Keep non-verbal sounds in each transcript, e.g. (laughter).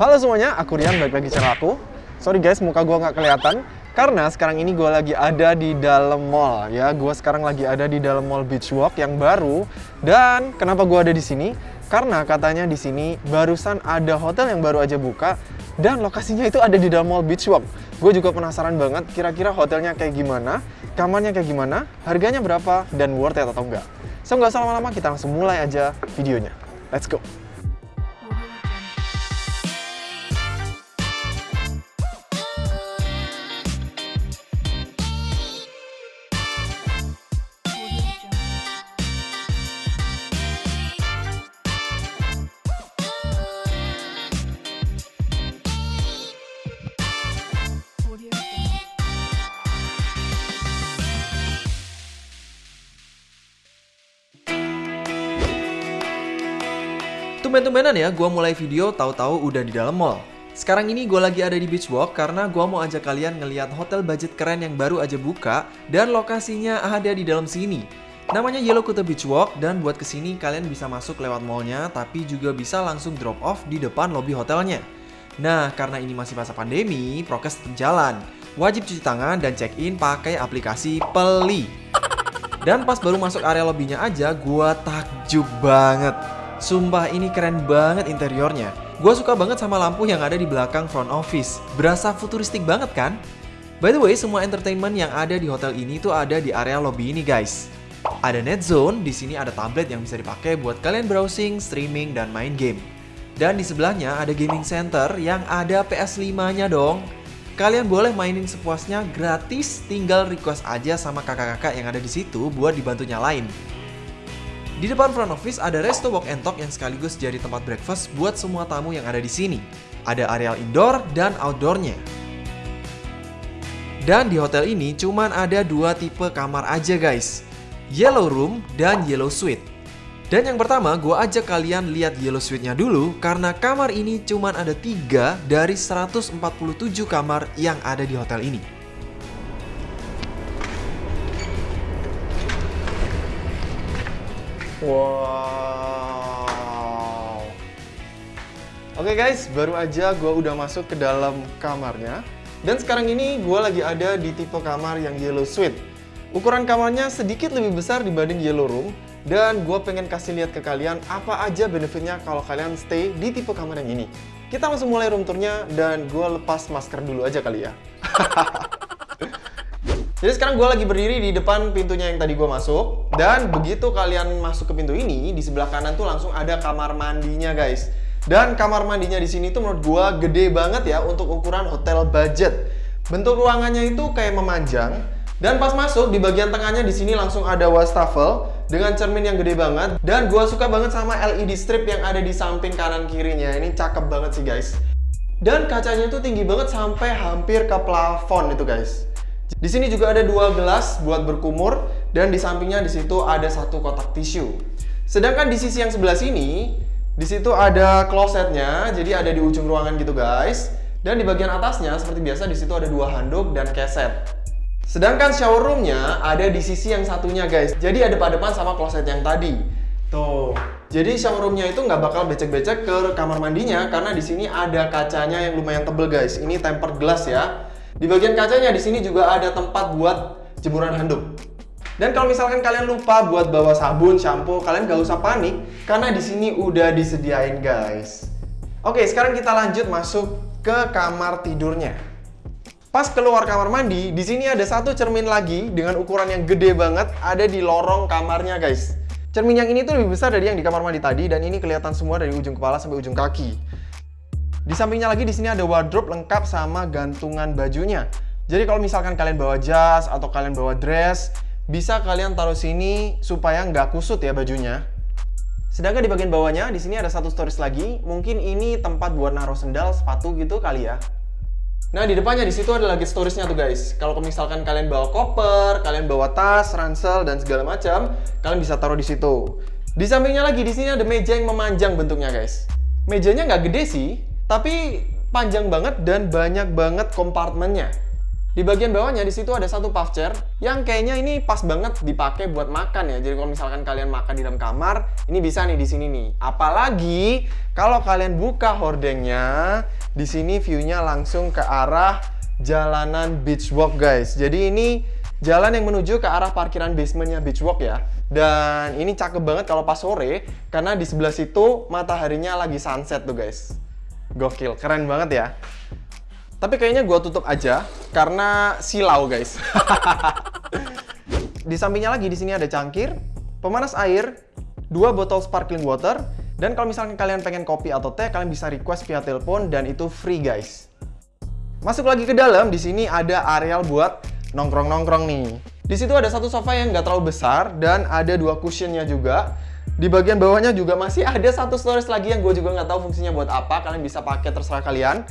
Halo semuanya, aku Rian, balik lagi channel aku. Sorry guys, muka gue nggak kelihatan Karena sekarang ini gue lagi ada di dalam mall ya. Gue sekarang lagi ada di dalam mall Beach Walk yang baru. Dan kenapa gue ada di sini? Karena katanya di sini barusan ada hotel yang baru aja buka Dan lokasinya itu ada di dalam mall Beach Walk. Gue juga penasaran banget kira-kira hotelnya kayak gimana Kamarnya kayak gimana, harganya berapa, dan worth it atau enggak. So nggak usah lama-lama, kita langsung mulai aja videonya. Let's go! Tumben-tumbenan ya, gue mulai video tahu-tahu udah di dalam mall. Sekarang ini gue lagi ada di Beach Walk karena gue mau ajak kalian ngeliat hotel budget keren yang baru aja buka dan lokasinya ada di dalam sini. Namanya Yellow Kuta Beach Walk dan buat ke sini kalian bisa masuk lewat mallnya tapi juga bisa langsung drop off di depan lobby hotelnya. Nah, karena ini masih masa pandemi, prokes tetap jalan. Wajib cuci tangan dan check-in pakai aplikasi Peli. Dan pas baru masuk area lobbynya aja, gue takjub banget. Sumpah ini keren banget interiornya. Gue suka banget sama lampu yang ada di belakang front office. Berasa futuristik banget kan? By the way, semua entertainment yang ada di hotel ini tuh ada di area lobby ini guys. Ada net zone, di sini ada tablet yang bisa dipakai buat kalian browsing, streaming, dan main game. Dan di sebelahnya ada gaming center yang ada PS5-nya dong. Kalian boleh mainin sepuasnya gratis, tinggal request aja sama kakak-kakak yang ada di situ buat dibantu nyalain. Di depan front office ada resto walk and talk yang sekaligus jadi tempat breakfast buat semua tamu yang ada di sini. Ada areal indoor dan outdoornya. Dan di hotel ini cuman ada dua tipe kamar aja guys. Yellow room dan yellow suite. Dan yang pertama gue ajak kalian lihat yellow suite-nya dulu karena kamar ini cuman ada 3 dari 147 kamar yang ada di hotel ini. Wow. Oke guys, baru aja gue udah masuk ke dalam kamarnya. Dan sekarang ini gue lagi ada di tipe kamar yang yellow suite. Ukuran kamarnya sedikit lebih besar dibanding yellow room. Dan gue pengen kasih lihat ke kalian apa aja benefitnya kalau kalian stay di tipe kamar yang ini. Kita langsung mulai room tournya dan gue lepas masker dulu aja kali ya. (laughs) Jadi sekarang gue lagi berdiri di depan pintunya yang tadi gue masuk. Dan begitu kalian masuk ke pintu ini Di sebelah kanan tuh langsung ada kamar mandinya guys. Dan kamar mandinya di sini tuh menurut gue gede banget ya Untuk ukuran hotel budget. Bentuk ruangannya itu kayak memanjang. Dan pas masuk di bagian tengahnya di sini langsung ada wastafel Dengan cermin yang gede banget. Dan gue suka banget sama LED strip yang ada di samping kanan kirinya. Ini cakep banget sih guys. Dan kacanya itu tinggi banget sampai hampir ke plafon itu guys di sini juga ada dua gelas buat berkumur dan di sampingnya di situ ada satu kotak tisu. Sedangkan di sisi yang sebelah sini, di situ ada klosetnya, jadi ada di ujung ruangan gitu guys. Dan di bagian atasnya seperti biasa di situ ada dua handuk dan keset. Sedangkan shower roomnya ada di sisi yang satunya guys. Jadi ada depan sama kloset yang tadi. Tuh. Jadi shower roomnya itu nggak bakal becek-becek ke kamar mandinya karena di sini ada kacanya yang lumayan tebel guys. Ini tempered glass ya. Di bagian kacanya di sini juga ada tempat buat jemuran handuk. Dan kalau misalkan kalian lupa buat bawa sabun, shampoo, kalian gak usah panik karena di sini udah disediain guys. Oke, sekarang kita lanjut masuk ke kamar tidurnya. Pas keluar kamar mandi, di sini ada satu cermin lagi dengan ukuran yang gede banget ada di lorong kamarnya guys. Cermin yang ini tuh lebih besar dari yang di kamar mandi tadi dan ini kelihatan semua dari ujung kepala sampai ujung kaki. Di sampingnya lagi di sini ada wardrobe lengkap sama gantungan bajunya. Jadi kalau misalkan kalian bawa jas atau kalian bawa dress, bisa kalian taruh sini supaya nggak kusut ya bajunya. Sedangkan di bagian bawahnya, di sini ada satu storage lagi. Mungkin ini tempat buat naruh sendal, sepatu gitu kali ya. Nah, di depannya di situ ada lagi storage-nya tuh guys. Kalau misalkan kalian bawa koper, kalian bawa tas, ransel dan segala macam, kalian bisa taruh di situ. Di sampingnya lagi di sini ada meja yang memanjang bentuknya guys. Mejanya nggak gede sih, tapi panjang banget dan banyak banget kompartemennya. Di bagian bawahnya di situ ada satu puff chair yang kayaknya ini pas banget dipakai buat makan ya. Jadi kalau misalkan kalian makan di dalam kamar, ini bisa nih di sini nih. Apalagi kalau kalian buka hordengnya, di sini view-nya langsung ke arah jalanan beach walk guys. Jadi ini jalan yang menuju ke arah parkiran basementnya beach walk ya. Dan ini cakep banget kalau pas sore karena di sebelah situ mataharinya lagi sunset tuh guys. Gokil, keren banget ya. Tapi kayaknya gue tutup aja karena silau guys. (laughs) di sampingnya lagi di sini ada cangkir, pemanas air, dua botol sparkling water, dan kalau misalnya kalian pengen kopi atau teh, kalian bisa request via telepon dan itu free guys. Masuk lagi ke dalam, di sini ada areal buat nongkrong-nongkrong nih. Di situ ada satu sofa yang nggak terlalu besar dan ada dua cushionnya juga. Di bagian bawahnya juga masih ada satu storage lagi yang gue juga nggak tahu fungsinya buat apa. Kalian bisa pakai terserah kalian.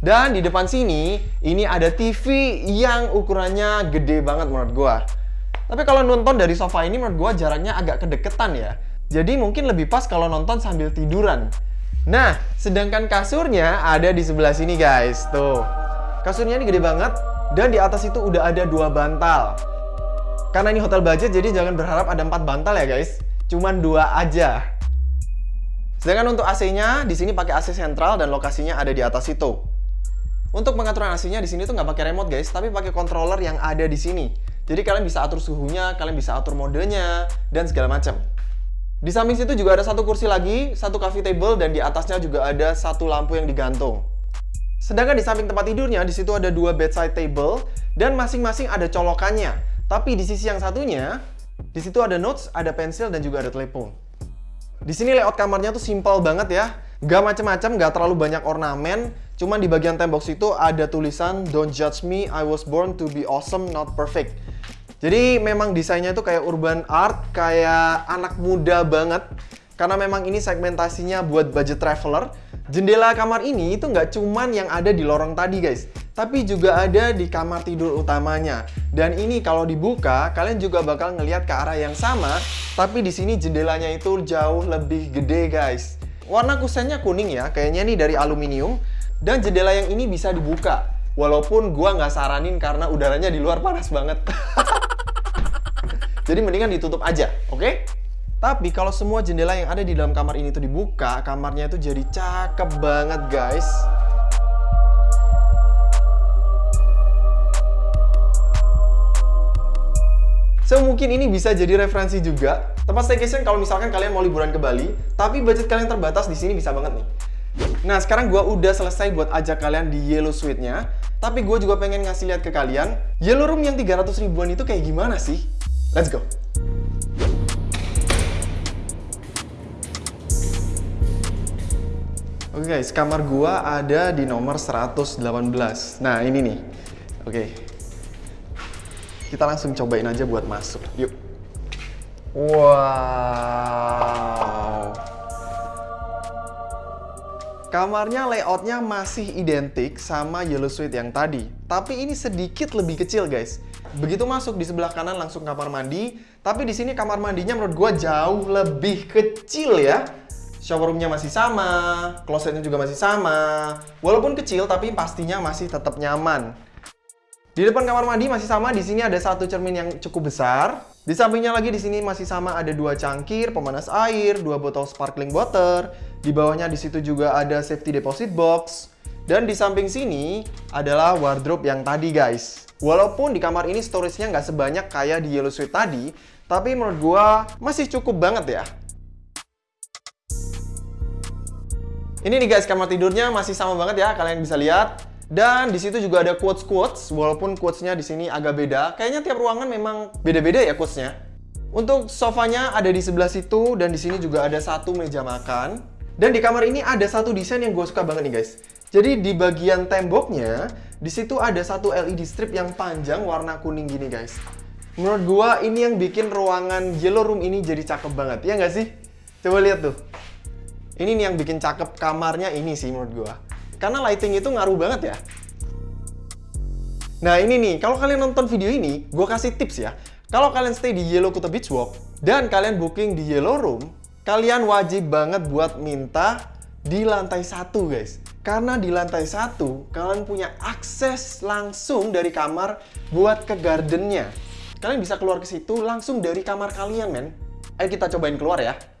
Dan di depan sini, ini ada TV yang ukurannya gede banget menurut gua. Tapi kalau nonton dari sofa ini menurut gua jaraknya agak kedeketan ya. Jadi mungkin lebih pas kalau nonton sambil tiduran. Nah, sedangkan kasurnya ada di sebelah sini guys. Tuh. Kasurnya ini gede banget dan di atas itu udah ada dua bantal. Karena ini hotel budget jadi jangan berharap ada empat bantal ya guys. Cuman dua aja. Sedangkan untuk AC-nya di sini pakai AC sentral dan lokasinya ada di atas itu. Untuk pengaturan AC-nya di sini tuh nggak pakai remote guys, tapi pakai controller yang ada di sini. Jadi kalian bisa atur suhunya, kalian bisa atur modenya, dan segala macam. Di samping situ juga ada satu kursi lagi, satu coffee table, dan di atasnya juga ada satu lampu yang digantung. Sedangkan di samping tempat tidurnya, di situ ada dua bedside table, dan masing-masing ada colokannya. Tapi di sisi yang satunya, di situ ada notes, ada pensil, dan juga ada telepon. Di sini layout kamarnya tuh simple banget ya. Gak macem-macem, gak terlalu banyak ornamen, Cuman di bagian tembok situ ada tulisan Don't judge me, I was born to be awesome, not perfect. Jadi memang desainnya itu kayak urban art, kayak anak muda banget. Karena memang ini segmentasinya buat budget traveler. Jendela kamar ini itu nggak cuman yang ada di lorong tadi guys, tapi juga ada di kamar tidur utamanya. Dan ini kalau dibuka, kalian juga bakal ngelihat ke arah yang sama, tapi di sini jendelanya itu jauh lebih gede guys. Warna kusennya kuning ya, kayaknya nih dari aluminium. Dan jendela yang ini bisa dibuka. Walaupun gua nggak saranin karena udaranya di luar panas banget. (laughs) Jadi mendingan ditutup aja, oke? Okay? Tapi kalau semua jendela yang ada di dalam kamar ini tuh dibuka, kamarnya itu jadi cakep banget guys. So mungkin ini bisa jadi referensi juga tempat staycation kalau misalkan kalian mau liburan ke Bali, tapi budget kalian terbatas di sini bisa banget nih. Nah, sekarang gue udah selesai buat ajak kalian di Yellow Suite-nya. Tapi gue juga pengen ngasih lihat ke kalian, Yellow Room yang 300 ribuan itu kayak gimana sih? Let's go! Oke okay guys, kamar gua ada di nomor 118. Nah, ini nih. Oke. Okay. Kita langsung cobain aja buat masuk. Yuk. Wow. Kamarnya layoutnya masih identik sama Yellow Suite yang tadi, tapi ini sedikit lebih kecil guys. Begitu masuk di sebelah kanan langsung kamar mandi, tapi di sini kamar mandinya menurut gue jauh lebih kecil ya. Shower roomnya masih sama, closetnya juga masih sama. Walaupun kecil tapi pastinya masih tetap nyaman. Di depan kamar mandi masih sama, di sini ada satu cermin yang cukup besar. Di sampingnya lagi di sini masih sama ada dua cangkir, pemanas air, dua botol sparkling water. Di bawahnya di situ juga ada safety deposit box. Dan di samping sini adalah wardrobe yang tadi guys. Walaupun di kamar ini storage-nya nggak sebanyak kayak di Yellow Suite tadi, tapi menurut gua masih cukup banget ya. Ini nih guys, kamar tidurnya masih sama banget ya, kalian bisa lihat. Dan di situ juga ada quotes-quotes, walaupun quotes-nya di sini agak beda. Kayaknya tiap ruangan memang beda-beda ya quotes-nya. Untuk sofanya ada di sebelah situ, dan di sini juga ada satu meja makan. Dan di kamar ini ada satu desain yang gue suka banget nih guys. Jadi di bagian temboknya, di situ ada satu LED strip yang panjang warna kuning gini guys. Menurut gue ini yang bikin ruangan yellow room ini jadi cakep banget, ya nggak sih? Coba lihat tuh. Ini nih yang bikin cakep kamarnya ini sih menurut gue. Karena lighting itu ngaruh banget ya. Nah ini nih, kalau kalian nonton video ini, gue kasih tips ya. Kalau kalian stay di Yellow Kuta Beach Walk, dan kalian booking di Yellow Room, kalian wajib banget buat minta di lantai satu guys. Karena di lantai satu, kalian punya akses langsung dari kamar buat ke gardennya. Kalian bisa keluar ke situ langsung dari kamar kalian, men. Ayo kita cobain keluar ya.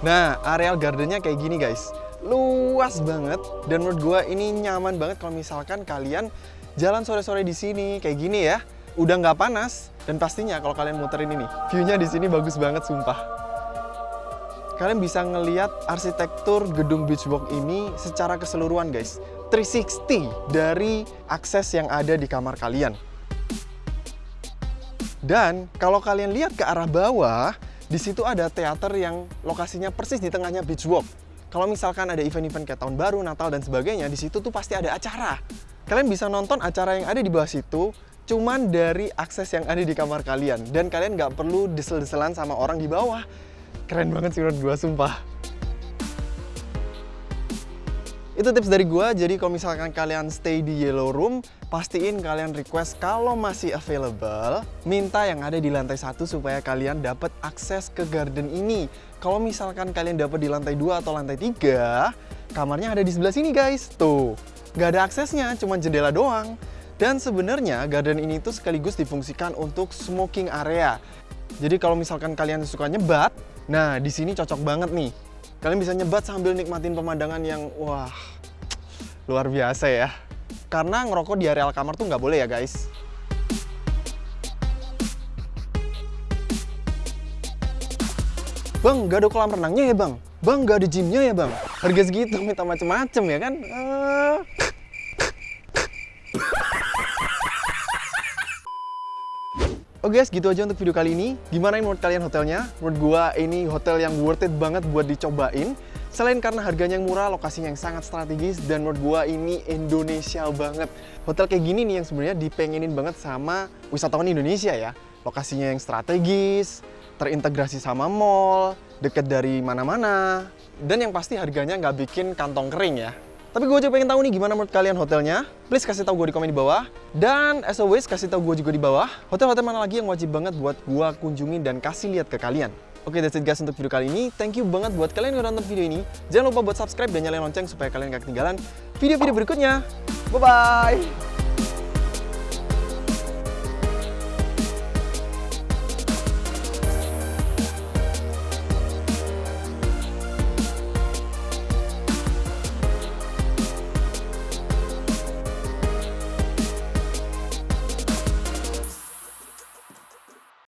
Nah, areal gardennya kayak gini guys. Luas banget dan menurut gua ini nyaman banget kalau misalkan kalian jalan sore-sore di sini kayak gini ya. Udah nggak panas dan pastinya kalau kalian muterin ini, view-nya di sini bagus banget sumpah. Kalian bisa ngeliat arsitektur gedung Beach Walk ini secara keseluruhan guys. 360 dari akses yang ada di kamar kalian. Dan kalau kalian lihat ke arah bawah, di situ ada teater yang lokasinya persis di tengahnya Beach Walk. Kalau misalkan ada event-event kayak tahun baru, Natal dan sebagainya, di situ tuh pasti ada acara. Kalian bisa nonton acara yang ada di bawah situ cuman dari akses yang ada di kamar kalian dan kalian nggak perlu desel-deselan sama orang di bawah. Keren banget sih menurut gua sumpah. Itu tips dari gua, jadi kalau misalkan kalian stay di Yellow Room, pastiin kalian request kalau masih available, minta yang ada di lantai satu supaya kalian dapat akses ke garden ini. Kalau misalkan kalian dapat di lantai 2 atau lantai 3, kamarnya ada di sebelah sini guys. Tuh, nggak ada aksesnya, cuma jendela doang. Dan sebenarnya garden ini tuh sekaligus difungsikan untuk smoking area. Jadi kalau misalkan kalian suka nyebat, nah di sini cocok banget nih. Kalian bisa nyebat sambil nikmatin pemandangan yang wah luar biasa ya. Karena ngerokok di areal kamar tuh nggak boleh ya guys. Bang, gak ada kolam renangnya ya bang? Bang, gak ada gymnya ya bang? Harga segitu minta macem-macem ya kan? Eh. Oke guys, gitu aja untuk video kali ini. Gimana menurut kalian hotelnya? Menurut gua ini hotel yang worth it banget buat dicobain. Selain karena harganya yang murah, lokasinya yang sangat strategis, dan menurut gua ini Indonesia banget. Hotel kayak gini nih yang sebenarnya dipengenin banget sama wisatawan Indonesia ya. Lokasinya yang strategis, terintegrasi sama mall, deket dari mana-mana, dan yang pasti harganya nggak bikin kantong kering ya. Tapi gue juga pengen tahu nih gimana menurut kalian hotelnya. Please kasih tahu gue di komen di bawah. Dan as always kasih tahu gue juga di bawah. Hotel-hotel mana lagi yang wajib banget buat gue kunjungi dan kasih lihat ke kalian. Oke, that's it guys untuk video kali ini. Thank you banget buat kalian yang udah nonton video ini. Jangan lupa buat subscribe dan nyalain lonceng supaya kalian gak ketinggalan video-video berikutnya. Bye-bye!